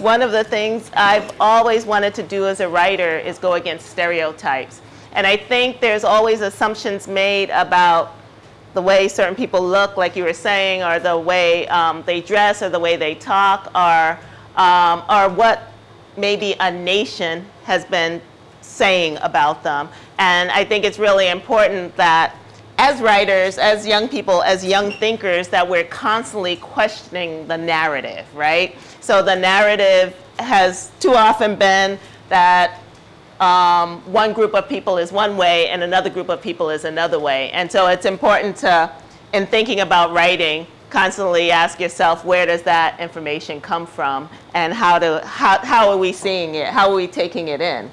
one of the things I've always wanted to do as a writer is go against stereotypes. And I think there's always assumptions made about the way certain people look, like you were saying, or the way um, they dress, or the way they talk, or, um, or what maybe a nation has been saying about them. And I think it's really important that as writers, as young people, as young thinkers, that we're constantly questioning the narrative, right? So the narrative has too often been that um, one group of people is one way and another group of people is another way. And so it's important to, in thinking about writing, constantly ask yourself where does that information come from and how, to, how, how are we seeing it? How are we taking it in?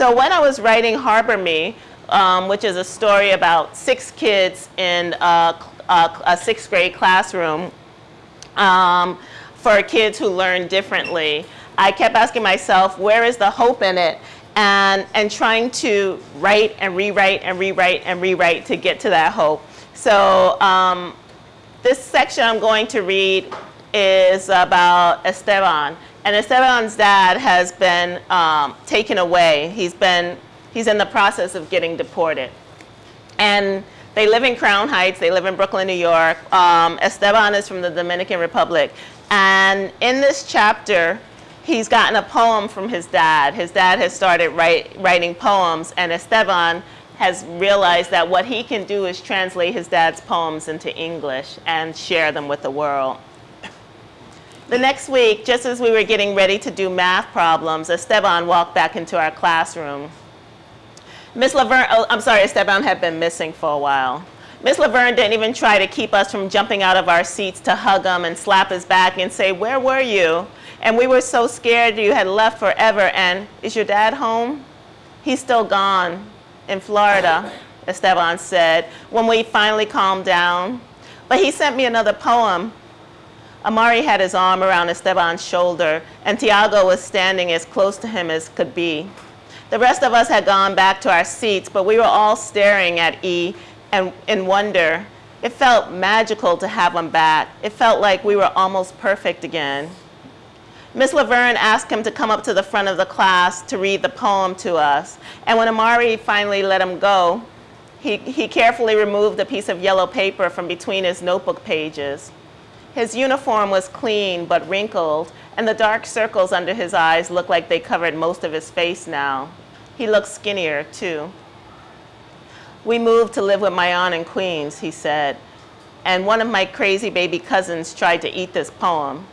So when I was writing Harbor Me, um, which is a story about six kids in a, a, a sixth grade classroom, um, for kids who learn differently, I kept asking myself, where is the hope in it? And, and trying to write and rewrite and rewrite and rewrite to get to that hope. So um, this section I'm going to read is about Esteban. And Esteban's dad has been um, taken away. He's been, he's in the process of getting deported. And they live in Crown Heights. They live in Brooklyn, New York. Um, Esteban is from the Dominican Republic. And in this chapter, he's gotten a poem from his dad. His dad has started write, writing poems, and Esteban has realized that what he can do is translate his dad's poems into English and share them with the world. The next week, just as we were getting ready to do math problems, Esteban walked back into our classroom. Miss Laverne, oh, I'm sorry, Esteban had been missing for a while. Miss Laverne didn't even try to keep us from jumping out of our seats to hug him and slap his back and say, where were you? And we were so scared you had left forever and is your dad home? He's still gone in Florida, Esteban said, when we finally calmed down. But he sent me another poem. Amari had his arm around Esteban's shoulder and Tiago was standing as close to him as could be. The rest of us had gone back to our seats, but we were all staring at E and in wonder. It felt magical to have him back. It felt like we were almost perfect again. Miss Laverne asked him to come up to the front of the class to read the poem to us. And when Amari finally let him go, he, he carefully removed a piece of yellow paper from between his notebook pages. His uniform was clean but wrinkled, and the dark circles under his eyes looked like they covered most of his face now. He looked skinnier, too. We moved to live with my aunt in Queens, he said, and one of my crazy baby cousins tried to eat this poem.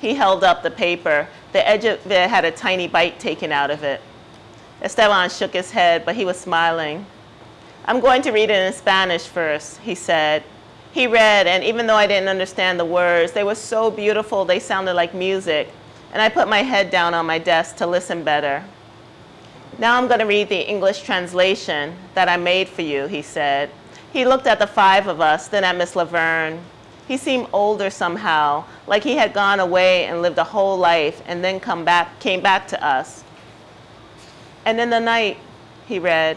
He held up the paper. The edge of it had a tiny bite taken out of it. Esteban shook his head, but he was smiling. I'm going to read it in Spanish first, he said. He read, and even though I didn't understand the words, they were so beautiful, they sounded like music. And I put my head down on my desk to listen better. Now I'm going to read the English translation that I made for you, he said. He looked at the five of us, then at Miss Laverne. He seemed older somehow, like he had gone away and lived a whole life and then come back, came back to us. And in the night, he read,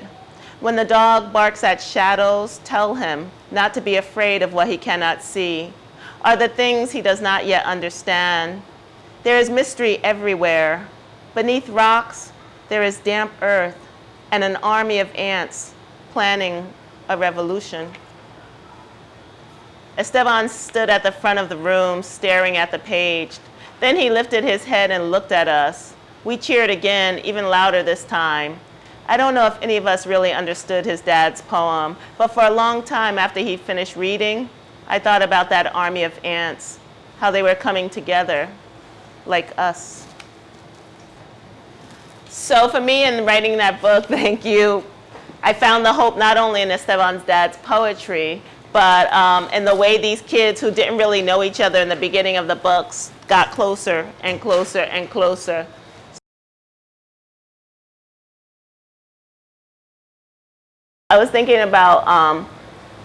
when the dog barks at shadows, tell him not to be afraid of what he cannot see, are the things he does not yet understand. There is mystery everywhere. Beneath rocks, there is damp earth and an army of ants planning a revolution. Esteban stood at the front of the room staring at the page. Then he lifted his head and looked at us. We cheered again, even louder this time. I don't know if any of us really understood his dad's poem, but for a long time after he finished reading, I thought about that army of ants, how they were coming together like us. So for me in writing that book, thank you, I found the hope not only in Esteban's dad's poetry, but um, in the way these kids who didn't really know each other in the beginning of the books got closer and closer and closer. I was thinking about um,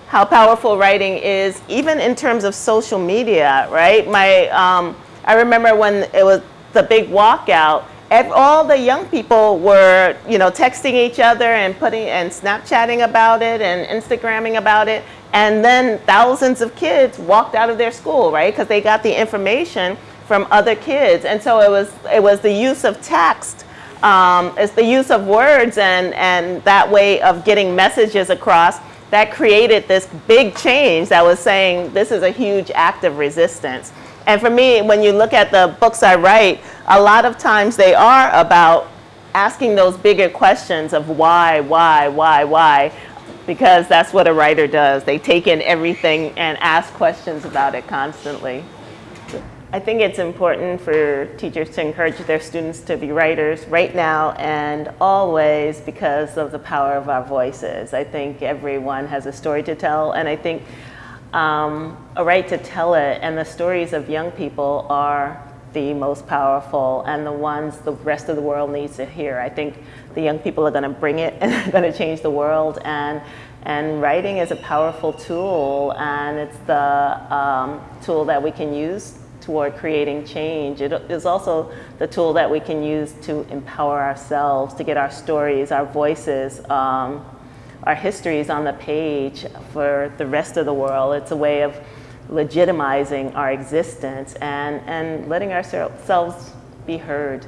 how powerful writing is, even in terms of social media, right? My, um, I remember when it was the big walkout, ev- all the young people were, you know, texting each other and putting and Snapchatting about it and Instagramming about it. And then thousands of kids walked out of their school, right? Because they got the information from other kids. And so it was it was the use of text, um, it's the use of words and and that way of getting messages across that created this big change that was saying this is a huge act of resistance. And for me, when you look at the books I write, a lot of times they are about asking those bigger questions of why, why, why, why, because that's what a writer does. They take in everything and ask questions about it constantly. I think it's important for teachers to encourage their students to be writers right now and always because of the power of our voices. I think everyone has a story to tell, and I think um, a right to tell it, and the stories of young people are the most powerful and the ones the rest of the world needs to hear. I think the young people are going to bring it and they're going to change the world. And, and writing is a powerful tool, and it's the um, tool that we can use toward creating change. It is also the tool that we can use to empower ourselves, to get our stories, our voices, um, our histories on the page for the rest of the world. It's a way of legitimizing our existence and, and letting ourselves be heard.